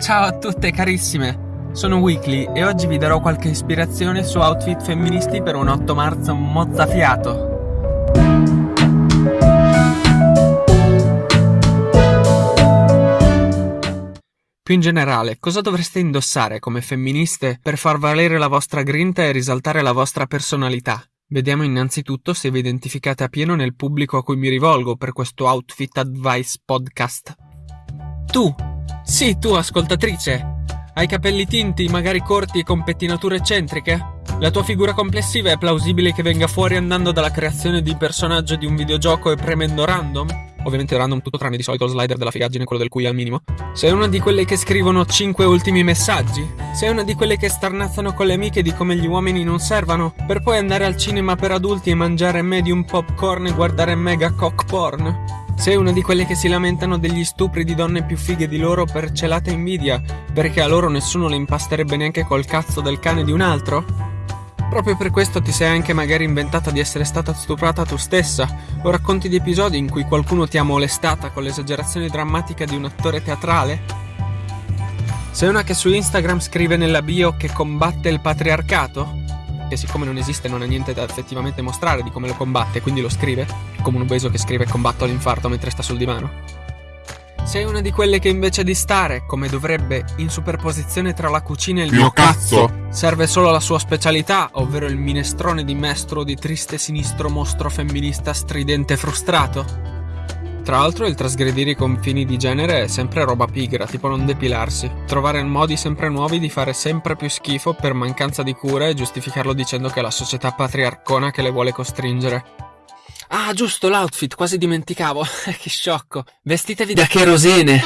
Ciao a tutte carissime, sono Weekly e oggi vi darò qualche ispirazione su outfit femministi per un 8 marzo mozzafiato. Più in generale, cosa dovreste indossare come femministe per far valere la vostra grinta e risaltare la vostra personalità? Vediamo innanzitutto se vi identificate a pieno nel pubblico a cui mi rivolgo per questo Outfit Advice podcast. Tu, sì, tu ascoltatrice. Hai capelli tinti, magari corti e con pettinature eccentriche? La tua figura complessiva è plausibile che venga fuori andando dalla creazione di personaggio di un videogioco e premendo random? Ovviamente random tutto tranne di solito lo slider della figaggine, quello del cui al minimo. Sei una di quelle che scrivono 5 ultimi messaggi? Sei una di quelle che starnazzano con le amiche di come gli uomini non servano? Per poi andare al cinema per adulti e mangiare medium popcorn e guardare mega cock porn? Sei una di quelle che si lamentano degli stupri di donne più fighe di loro per celata invidia, perché a loro nessuno le impasterebbe neanche col cazzo del cane di un altro? Proprio per questo ti sei anche magari inventata di essere stata stuprata tu stessa, o racconti di episodi in cui qualcuno ti ha molestata con l'esagerazione drammatica di un attore teatrale? Sei una che su Instagram scrive nella bio che combatte il patriarcato? Che siccome non esiste non ha niente da effettivamente mostrare di come lo combatte, quindi lo scrive, come un obeso che scrive combatto l'infarto mentre sta sul divano. Sei una di quelle che invece di stare, come dovrebbe, in superposizione tra la cucina e il mio cazzo, serve solo la sua specialità, ovvero il minestrone di mestro di triste sinistro mostro femminista stridente e frustrato? Tra l'altro il trasgredire i confini di genere è sempre roba pigra, tipo non depilarsi. Trovare modi sempre nuovi di fare sempre più schifo per mancanza di cure e giustificarlo dicendo che è la società patriarcona che le vuole costringere. Ah, giusto, l'outfit, quasi dimenticavo. che sciocco. Vestitevi da cherosene.